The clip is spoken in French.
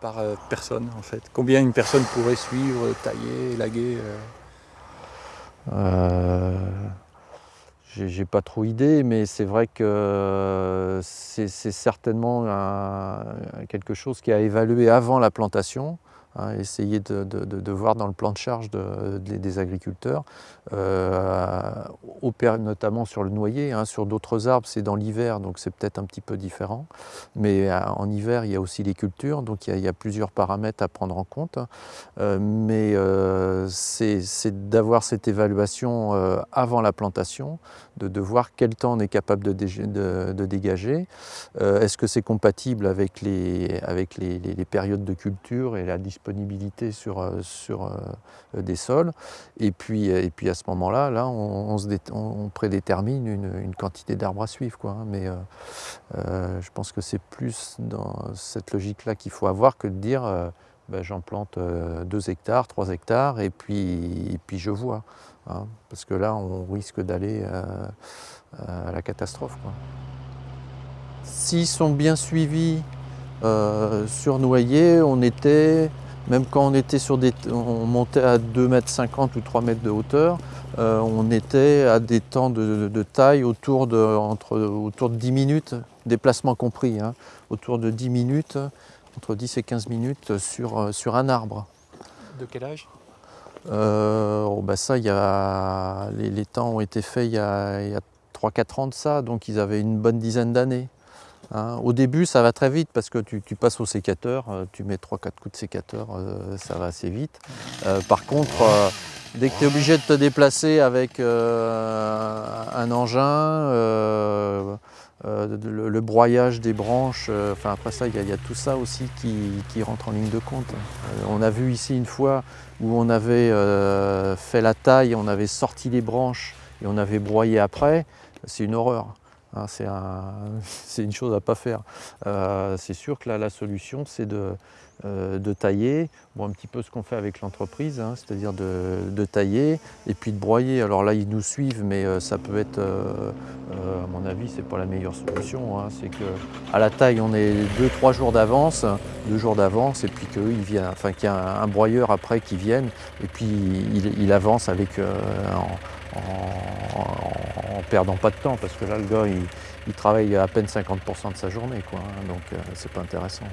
par personne en fait Combien une personne pourrait suivre, tailler, élaguer J'ai pas trop idée, mais c'est vrai que c'est certainement quelque chose qui a évalué avant la plantation. Essayer de, voir dans le plan de charge des agriculteurs, euh, notamment sur le noyer, hein, sur d'autres arbres c'est dans l'hiver donc c'est peut-être un petit peu différent, mais euh, en hiver il y a aussi les cultures donc il y a, plusieurs paramètres à prendre en compte, euh, mais c'est d'avoir cette évaluation avant la plantation, de, voir quel temps on est capable de, dégager, est-ce que c'est compatible avec, les, avec les, périodes de culture et la disponibilité disponibilité sur, euh, sur euh, des sols. Et puis, et puis à ce moment-là, là, on, on, prédétermine une, quantité d'arbres à suivre. Quoi, hein. Mais euh, je pense que c'est plus dans cette logique-là qu'il faut avoir que de dire ben, j'en plante 2 hectares, 3 hectares et puis, et puis je vois. Hein. parce que là, on risque d'aller à la catastrophe. S'ils sont bien suivis euh, sur Noyer, on était même quand on était sur des, on montait à 2,50 m ou 3 mètres de hauteur, euh, on était à des temps de, taille autour de, entre, autour de 10 minutes, déplacement compris, hein, autour de 10 minutes, entre 10 et 15 minutes sur, euh, sur un arbre. De quel âge? Euh, oh, bah ça, y a, les, temps ont été faits il y a, a 3-4 ans de ça, donc ils avaient une bonne dizaine d'années. Hein. Au début, ça va très vite parce que tu, passes au sécateur, euh, tu mets 3-4 coups de sécateur, euh, ça va assez vite. Euh, par contre, dès que tu es obligé de te déplacer avec un engin, le, broyage des branches, enfin après ça, il y, a tout ça aussi qui, rentre en ligne de compte. on a vu ici une fois où on avait fait la taille, on avait sorti les branches et on avait broyé après, c'est une horreur. Hein, c'est une chose à ne pas faire. Euh, c'est sûr que là, la solution, c'est de, euh, tailler, bon, un petit peu ce qu'on fait avec l'entreprise, hein, c'est-à-dire de, tailler et puis de broyer. Alors là, ils nous suivent, mais euh, ça peut être, à mon avis, c'est pas la meilleure solution. Hein. c'est qu'à la taille, on est 2-3 jours d'avance, deux jours d'avance, et puis qu'il enfin, qu'il y a un, broyeur après qui vienne, et puis il, avance avec en, perdant pas de temps, parce que là, le gars, il, travaille à peine 50% de sa journée, quoi, hein, donc euh, c'est pas intéressant.